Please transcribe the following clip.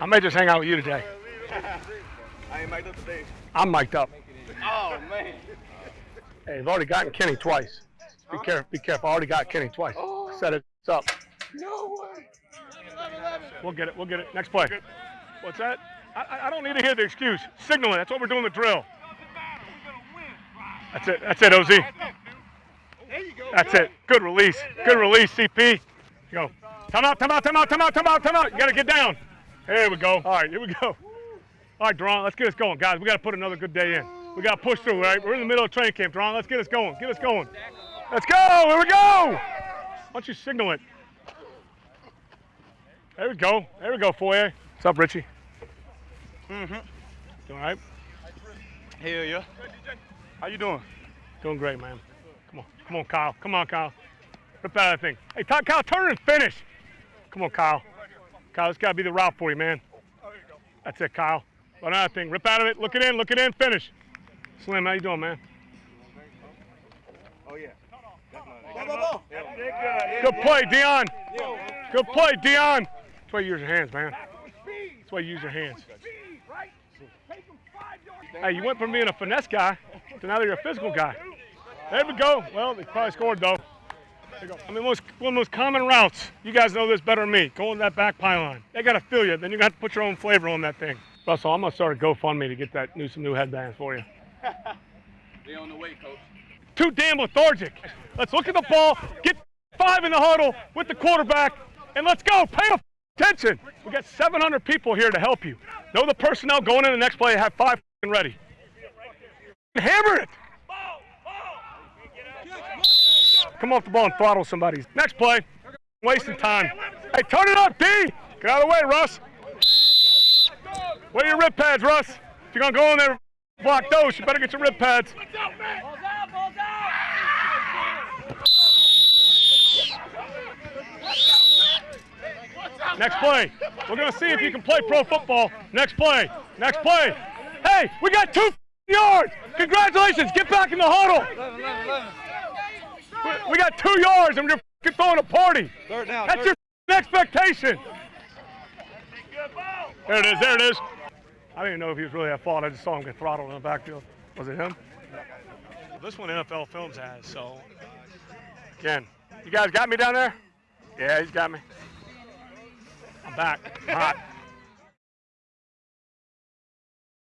I may just hang out with you today. I ain't mic'd up today. I'm mic'd up. Oh man. Hey, I've already gotten Kenny twice. Be careful. Be careful. I already got Kenny twice. Oh. Set it up. No way. We'll get it. We'll get it. Next play. What's that? I, I- I don't need to hear the excuse. Signaling. That's what we're doing the drill. That's it. That's it, OZ. There you go. That's it. Good release. Good release, CP. Go. Time out, time out, time out, time out, time out, time out. You got to get down. Here we go. All right, here we go. All right, Deron, let's get us going. Guys, we got to put another good day in. We got to push through, right? We're in the middle of training camp, Deron. Let's get us going. Get us going. Let's go. Here we go. Why don't you signal it? There we go. There we go, Foyer. What's up, Richie? Mm-hmm. Doing all right? Hell yeah. How you doing? Doing great, man. Come on. Come on, Kyle. Come on, Kyle. Rip out of that thing. Hey, Kyle, turn and finish. Come on, Kyle. Kyle, this got to be the route for you, man. That's it, Kyle. Run out thing. Rip out of it. Look it in. Look it in. Finish. Slim, how you doing, man? Oh yeah. Good play, Dion. Good play, Dion. That's why you use your hands, man. That's why you use your hands. Hey, you went from being a finesse guy to now you're a physical guy. There we go. Well, they probably scored though. Go. I mean, most, one of the most common routes. You guys know this better than me. Going to that back pylon. They got to fill you. Then you got to put your own flavor on that thing. Russell, I'm gonna start a GoFundMe to get that new some new headbands for you. They on the way, coach. Too damn lethargic. Let's look at the ball, get five in the huddle with the quarterback, and let's go. Pay attention. We got 700 people here to help you. Know the personnel going in the next play. Have five ready. Hammer it. Come off the ball and throttle somebody. Next play. Wasting time. Hey, turn it up, D. Get out of the way, Russ. Where are your rib pads, Russ? If you're gonna go in there, block those. You better get your rib pads. Next play. We're going to see if you can play pro football. Next play. Next play. Hey, we got two yards. Congratulations. Get back in the huddle. We- got two yards and we're f***ing throwing a party. Third down. That's your expectation. There it is. There it is. I didn't know if he was really at fault. I just saw him get throttled in the backfield. Was it him? This one NFL Films has, so. Again, you guys got me down there? Yeah, he's got me. I'm back. I'm hot.